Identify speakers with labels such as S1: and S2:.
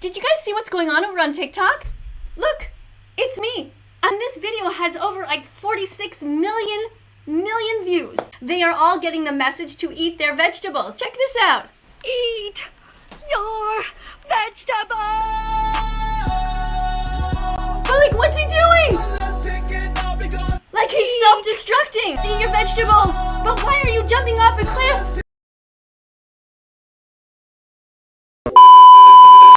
S1: Did you guys see what's going on over on TikTok? Look, it's me. And this video has over like 46 million million views. They are all getting the message to eat their vegetables. Check this out. Eat your vegetables. But like, what's he doing? Like he's self-destructing. See your vegetables. But why are